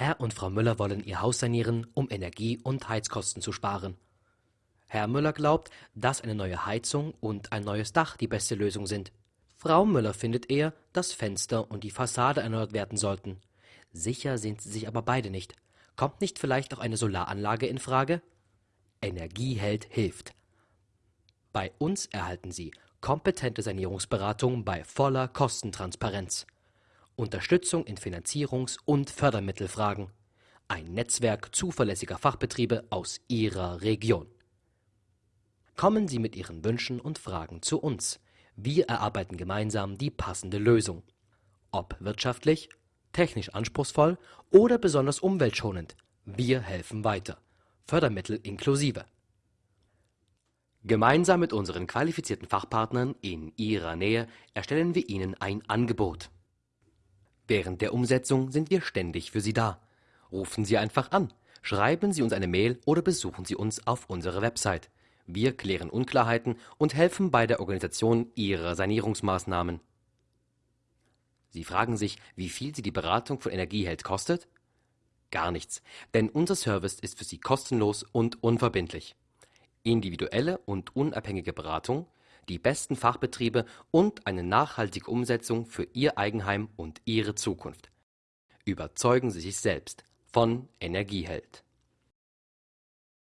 Herr und Frau Müller wollen ihr Haus sanieren, um Energie- und Heizkosten zu sparen. Herr Müller glaubt, dass eine neue Heizung und ein neues Dach die beste Lösung sind. Frau Müller findet eher, dass Fenster und die Fassade erneuert werden sollten. Sicher sind sie sich aber beide nicht. Kommt nicht vielleicht auch eine Solaranlage in Frage? Energieheld hilft. Bei uns erhalten Sie kompetente Sanierungsberatung bei voller Kostentransparenz. Unterstützung in Finanzierungs- und Fördermittelfragen. Ein Netzwerk zuverlässiger Fachbetriebe aus Ihrer Region. Kommen Sie mit Ihren Wünschen und Fragen zu uns. Wir erarbeiten gemeinsam die passende Lösung. Ob wirtschaftlich, technisch anspruchsvoll oder besonders umweltschonend, wir helfen weiter. Fördermittel inklusive. Gemeinsam mit unseren qualifizierten Fachpartnern in Ihrer Nähe erstellen wir Ihnen ein Angebot. Während der Umsetzung sind wir ständig für Sie da. Rufen Sie einfach an, schreiben Sie uns eine Mail oder besuchen Sie uns auf unserer Website. Wir klären Unklarheiten und helfen bei der Organisation Ihrer Sanierungsmaßnahmen. Sie fragen sich, wie viel Sie die Beratung von Energieheld kostet? Gar nichts, denn unser Service ist für Sie kostenlos und unverbindlich. Individuelle und unabhängige Beratung, die besten Fachbetriebe und eine nachhaltige Umsetzung für Ihr Eigenheim und Ihre Zukunft. Überzeugen Sie sich selbst von Energieheld.